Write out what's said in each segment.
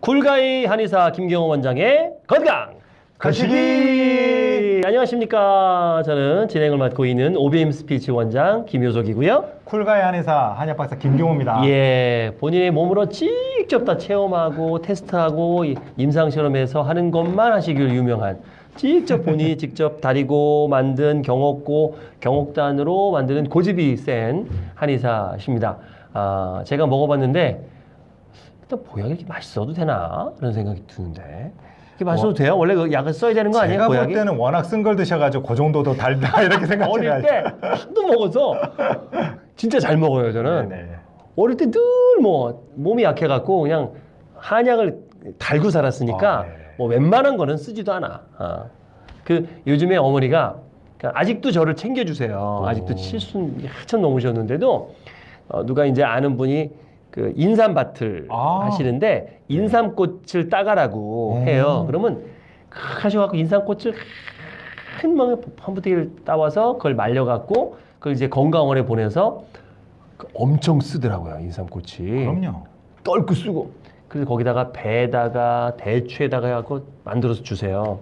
cool guy 한의사 김경호 원장의 건강 거시기! 안녕하십니까 저는 진행을 맡고 있는 OBM 스피치 원장 김효석이고요 cool guy 한의사 한약 박사 김경호입니다. 예 본인의 몸으로 직접 다 체험하고 테스트하고 이- 임상실험해서 하는 것만 하시기로 유명한 직접 본인이 직접 다리고 만든 경옥고 경옥단으로 만드는 고집이 센 한의사십니다 아 제가 먹어봤는데 일단 보약이 이렇게 맛있어도 되나 그런 생각이 드는데 이게 맛있어도 돼요? 원래 그 약을 써야 되는 거 아니에요? 제가 볼 보약이? 때는 워낙 쓴 걸 드셔가지고 그 정도도 달다 이렇게 어릴 생각해요. 때 하도 먹어서 진짜 잘 먹어요 저는 네네. 어릴 때 늘 뭐 몸이 약해갖고 그냥 한약을 달고 살았으니까 아, 네. 뭐 웬만한 거는 쓰지도 않아. 아. 그 요즘에 어머니가 그러니까 아직도 저를 챙겨주세요. 아직도 오. 칠순 한참 넘으셨는데도 어, 누가 이제 아는 분이 그 인삼밭을 아. 하시는데 인삼꽃을 따가라고 음. 해요. 그러면 하셔갖고 인삼꽃을 큰 멍에 한 부대기를 따와서 그걸 말려갖고 그걸 이제 건강원에 보내서 그 엄청 쓰더라고요 인삼꽃이. 그럼요. 떨고 쓰고. 그래서 거기다가 배에다가 대추에다가 해갖고 만들어서 주세요.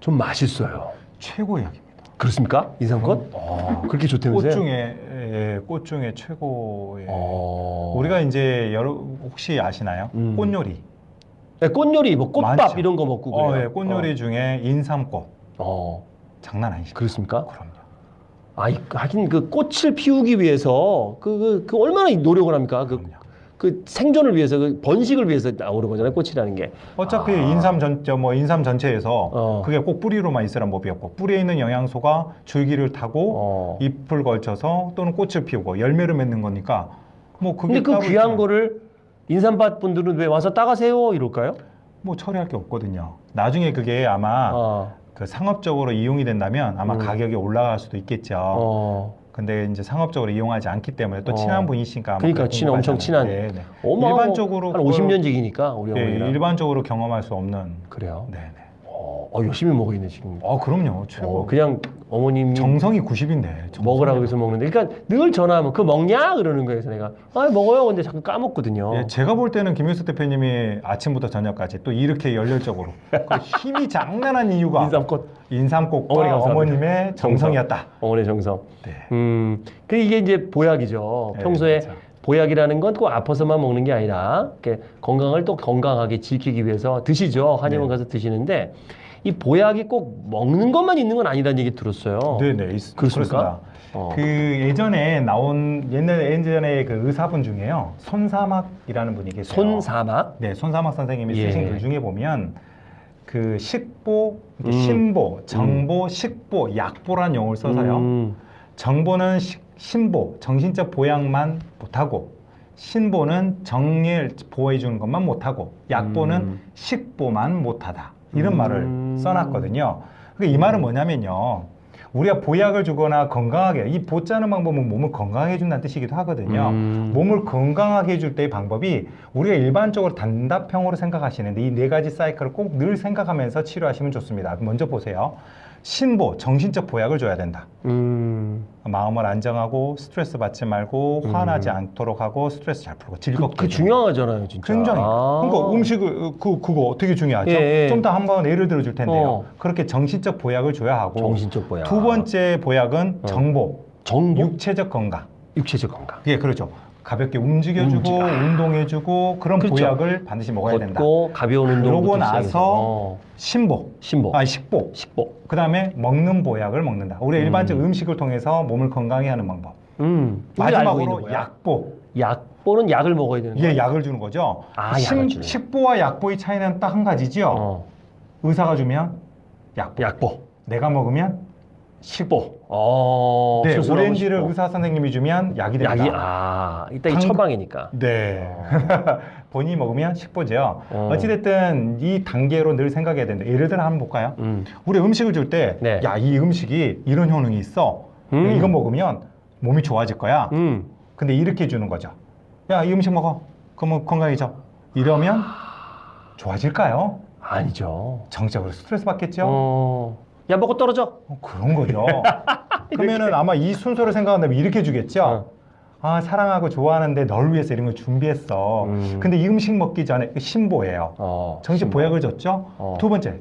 좀 맛있어요. 최고의 약입니다. 그렇습니까? 인삼꽃? 어, 그렇게 좋다면서요? 꽃 중에 예, 꽃 중에 최고의. 어... 우리가 이제 여러 혹시 아시나요? 음. 꽃 요리. 네, 꽃 요리, 뭐 꽃밥 많죠. 이런 거 먹고 어, 그래요. 예, 꽃 요리 중에 인삼꽃. 어, 장난 아니시죠? 그렇습니까? 그럼요. 아, 이- 하긴 그 꽃을 피우기 위해서 그, 그, 그 얼마나 노력을 합니까? 그, 그럼요. 그 생존을 위해서, 그 번식을 위해서 나오는 거잖아요. 꽃이라는 게. 어차피 아. 인삼 전, 저 뭐 인삼 전체에서 어. 그게 꼭 뿌리로만 있으란 법이 없고 뿌리에 있는 영양소가 줄기를 타고 어. 잎을 걸쳐서 또는 꽃을 피우고 열매를 맺는 거니까 뭐 그게 근데 그 귀한 있잖아요. 거를 인삼밭 분들은 왜 와서 따가세요? 이럴까요? 뭐 처리할 게 없거든요. 나중에 그게 아마 어. 그 상업적으로 이용이 된다면 아마 음. 가격이 올라갈 수도 있겠죠. 어. 근데 이제 상업적으로 이용하지 않기 때문에 또 어. 친한 분이시니까 아마 그러니까 친 엄청. 친한. 네, 네. 어마어마- 일반적으로 한 그걸- 50년 지기니까 우리 예, 어머니랑. 일반적으로 경험할 수 없는. 그래요? 네, 네. 어, 어, 열심히 먹이네 지금. 어, 그럼요. 최고. 어, 그냥 어머님이 정성이 90인데. 먹으라고 해서 먹는데, 그러니까 늘 전화하면 그거 먹냐 그러는 거예요. 그래서 내가 아 먹어요. 근데 자꾸 까먹거든요. 예, 제가 볼 때는 김효수 대표님이 아침부터 저녁까지 또 이렇게 열렬적으로 그 힘이 장난한 이유가 인삼꽃 인삼꽃과 어머니. 어머님의 정성이었다. 어머니 정성. 네. 음, 그 이게 이제 보약이죠. 네, 평소에 그렇죠. 보약이라는 건 꼭 아파서만 먹는 게 아니라 건강을 또 건강하게 지키기 위해서 드시죠. 한의원 네. 가서 드시는데 이 보약이 꼭 먹는 것만 있는 건 아니라는 얘기 들었어요. 네, 네, 있, 그렇습니까? 어. 그 예전에 나온 옛날 예전에 그 의사분 중에요. 손사막이라는 분이 계세요. 손사막. 네, 손사막 선생님이 예. 쓰신 글 중에 보면 그 식보, 음. 신보, 정보, 식보, 약보란 용어를 써서요. 음, 정보는 시- 신보, 정신적 보양만 못하고 신보는 정리를 보호해 주는 것만 못하고 약보는 음. 식보만 못하다 이런 음. 말을 써놨거든요. 그이 말은 뭐냐면요. 우리가 보약을 주거나 건강하게 이 보자는 방법은 몸을 건강하게 해준다는 뜻이기도 하거든요. 음. 몸을 건강하게 해줄 때의 방법이 우리가 일반적으로 단답형으로 생각하시는데 이 네 가지 사이클을 꼭 늘 생각하면서 치료하시면 좋습니다. 먼저 보세요. 신보, 정신적 보약을 줘야 된다. 음. 마음을 안정하고 스트레스 받지 말고 음. 화나지 않도록 하고 스트레스 잘 풀고 그, 즐겁게 그 해주는 중요하잖아요, 진짜. 굉장히 아. 그러니까 음식을 그 그거 되게 중요하죠. 예, 예. 좀더 한번 예를 들어 줄 텐데요. 어. 그렇게 정신적 보약을 줘야 하고 정신적 보약. 두 번째 보약은 어. 정보, 정보, 육체적 건강. 육체적 건강. 예, 그렇죠. 가볍게 움직여주고 움직여. 운동해주고 그런 그렇죠. 보약을 반드시 먹어야 된다. 걷고 가벼운 운동. 그러고 나서 신보, 신보, 아니 식보, 식보. 그 다음에 먹는 보약을 먹는다. 우리 음. 일반적 음식을 통해서 몸을 건강히 하는 방법. 음. 마지막으로. 약보. 약보는 약을 먹어야 되는. 이게 약을 주는 거죠. 아, 심- 약을 주는 식보와 약보의 차이는 딱 한 가지죠. 어. 의사가 주면 약보. 약보. 내가 먹으면 식보. 어. 네, 오렌지를. 의사 선생님이 주면 약이 된다. 약이 아, 이 당- 처방이니까. 네. 본인이 먹으면 식보죠. 어. 어찌됐든 이 단계로 늘 생각해야 된다. 예를 들어 한번 볼까요? 음. 우리 음식을 줄 때, 네. 야, 이 음식이 이런 효능이 있어. 음. 이거 먹으면 몸이 좋아질 거야. 음. 근데 이렇게 주는 거죠. 야, 이 음식 먹어. 그러면 건강해져. 이러면 좋아질까요? 아니죠. 정적으로 스트레스 받겠죠? 어. 야, 먹고 떨어져. 어, 그런 거죠. 그러면은 아마 이 순서를 생각한다면 이렇게 주겠죠? 어. 아 사랑하고 좋아하는데 널 위해서 이런 걸 준비했어. 음. 근데 이 음식 먹기 전에 신보예요. 어, 정식 신보. 보약을 줬죠. 어. 두 번째,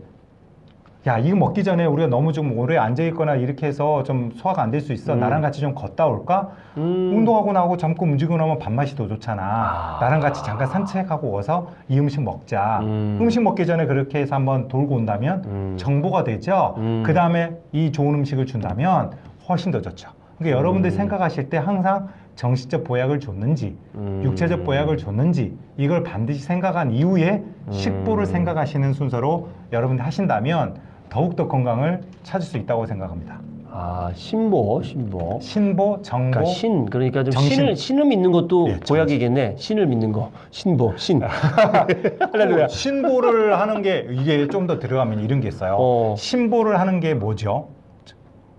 야 이거 먹기 전에 우리가 너무 좀 오래 앉아 있거나 이렇게 해서 좀 소화가 안 될 수 있어. 음. 나랑 같이 좀 걷다 올까? 음. 운동하고 나고 잠깐 움직이고 나면 밥맛이 더 좋잖아. 아. 나랑 같이 잠깐 산책하고 와서 이 음식 먹자. 음. 음. 식 먹기 전에 그렇게 해서 한번 돌고 온다면 음. 정보가 되죠. 음. 그 다음에 이 좋은 음식을 준다면 훨씬 더 좋죠. 그러니까 여러분들이 음. 생각하실 때 항상 정신적 보약을 줬는지 음. 육체적 보약을 줬는지 이걸 반드시 생각한 이후에 식보를 음. 생각하시는 순서로 여러분들 하신다면 더욱더 건강을 찾을 수 있다고 생각합니다. 아 신보 신보. 신보, 정보, 그러니까 신 그러니까 좀 정신. 신을 신을 믿는 것도 예, 보약이겠네. 신을 믿는 거 신보 신. 할렐루야. 신보를 하는 게 이게 좀 더 들어가면 이런 게 있어요. 어. 신보를 하는 게 뭐죠?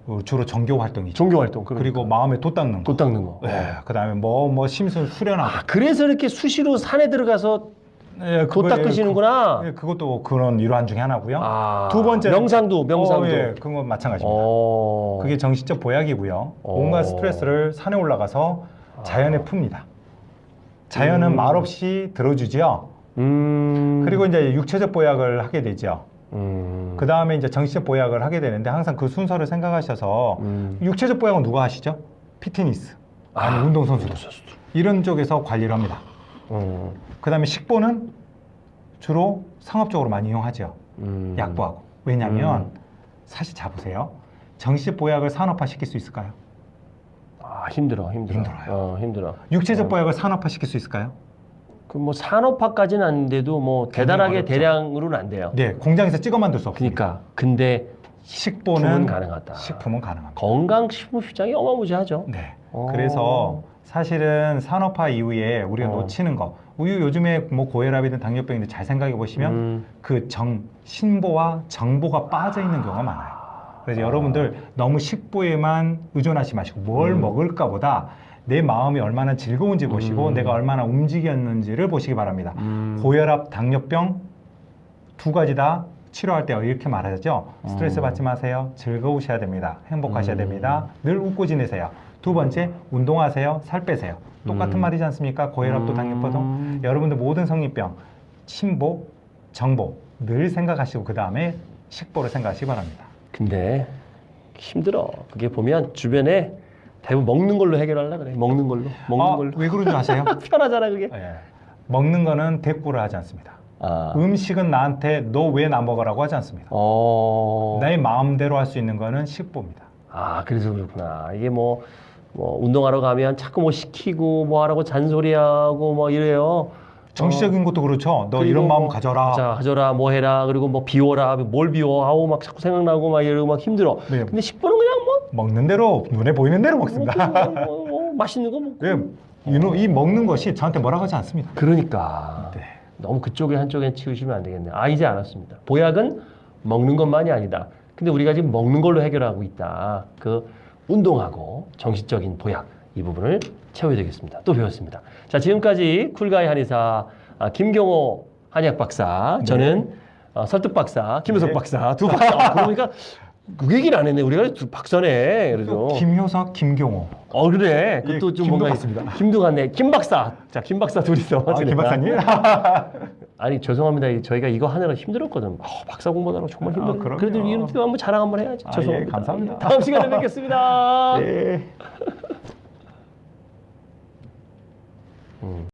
어, 주로 정교 활동이죠. 종교 활동 그러니까. 그리고 마음에 돛 닦는 거. 돛 닦는 거. 네, 그다음에 뭐 뭐 심술 수련하고. 아 그래서 이렇게 수시로 산에 들어가서 예, 돛 그거- 닦으시는구나. 예, 그 것도 그런 일환 중에 하나고요. 아, 두 번째 명상도 명상도. 어, 예, 그건 마찬가지입니다. 어. 그게 정신적 보약이고요. 어. 온갖 스트레스를 산에 올라가서 자연에 풉니다. 자연은 음. 말없이 들어주죠. 음. 그리고 이제 육체적 보약을 하게 되죠. 음. 그 다음에 이제 정신적 보약을 하게 되는데 항상 그 순서를 생각하셔서 음. 육체적 보약은 누가 하시죠? 피트니스 아니 아, 운동선수들 이런 쪽에서 관리를 합니다. 음. 그 다음에 식보는 주로 상업적으로 많이 이용하죠. 음. 약보하고. 왜냐하면 사실 자보세요. 정신적 보약을 산업화 시킬 수 있을까요? 아 힘들어 힘들어. 힘들어요. 어, 힘들어. 육체적 어. 보약을 산업화 시킬 수 있을까요? 그 뭐 산업화까지는 안 돼도 뭐 대단하게 어렵죠. 대량으로는 안 돼요. 네, 공장에서 찍어 만들 수 없습니다. 그러니까 근데 식보는 가능하다. 식품은 가능합니다. 건강 식품 시장이 어마무지하죠. 네. 어. 그래서 사실은 산업화 이후에 우리가 어. 놓치는 거 우유 요즘에 뭐 고혈압이든 당뇨병이든 잘 생각해 보시면 음. 그정 신보와 정보가 빠져 있는 경우가 많아요. 그래서 여러분들 너무 식보에만 의존하지 마시고 뭘 음. 먹을까보다 내 마음이 얼마나 즐거운지 보시고 음. 내가 얼마나 움직였는지를 보시기 바랍니다. 음. 고혈압, 당뇨병 두 가지 다 치료할 때 이렇게 말하죠. 스트레스 음. 받지 마세요. 즐거우셔야 됩니다. 행복하셔야 음. 됩니다. 늘 웃고 지내세요. 두 번째, 운동하세요. 살 빼세요. 똑같은 음. 말이지 않습니까? 고혈압도 음. 당뇨병도 여러분들 모든 성인병, 신보, 정보 늘 생각하시고 그 다음에 식보를 생각하시기 바랍니다. 근데 힘들어. 그게 보면 주변에 대부분 먹는 걸로 해결하려 그래. 먹는 걸로. 먹는 아, 걸로. 왜 그런 줄 아세요? 편하잖아 그게. 예. 먹는 거는 대꾸를 하지 않습니다. 아. 음식은 나한테 너 왜 나 먹으라고 하지 않습니다. 어. 내 마음대로 할 수 있는 거는 식보입니다. 아 그래서 그렇구나. 이게 뭐, 뭐 운동하러 가면 자꾸 뭐 시키고 뭐 하라고 잔소리하고 뭐 이래요. 정치적인 것도 그렇죠. 너 이런 마음 뭐, 가져라. 자, 가져라, 뭐 해라, 그리고 뭐 비워라, 뭘 비워, 아우 막 자꾸 생각나고 막 이러고 막 힘들어. 네. 근데 식보는 그냥 뭐, 먹는 대로 눈에 보이는 대로 뭐, 먹습니다. 뭐, 뭐, 뭐 맛있는 거 먹고. 예, 이, 노- 이 먹는 것이 저한테 뭐라고 하지 않습니다. 그러니까 네. 너무 그쪽에 한쪽에 치우시면 안 되겠네. 아 이제 알았습니다. 보약은 먹는 것만이 아니다. 근데 우리가 지금 먹는 걸로 해결하고 있다. 그 운동하고 정신적인 보약 이 부분을 채워야 되겠습니다. 또 배웠습니다. 자 지금까지 쿨가이 한의사 아, 김경호 한의학 박사, 저는 어, 설득 박사, 김효석 네. 박사 두 박사. 그러니까 그 얘기를 안 했네. 우리가 두 박사네. 그래도 또 김효석, 김경호. 어 그래. 예, 그것도 좀 김도 뭔가 같습니다. 김도 같네. 김 박사. 자, 김 박사 둘이서. 아, 김 박사님? 아니 죄송합니다. 이- 저희가 이거 하느라 힘들었거든. 어, 박사 공부하느라 정말 아, 힘들어. 그럼요. 그래도 이런 한번 자랑 한번 해야지. 아, 죄송합니다. 예, 감사합니다. 다음 시간에 뵙겠습니다. 네.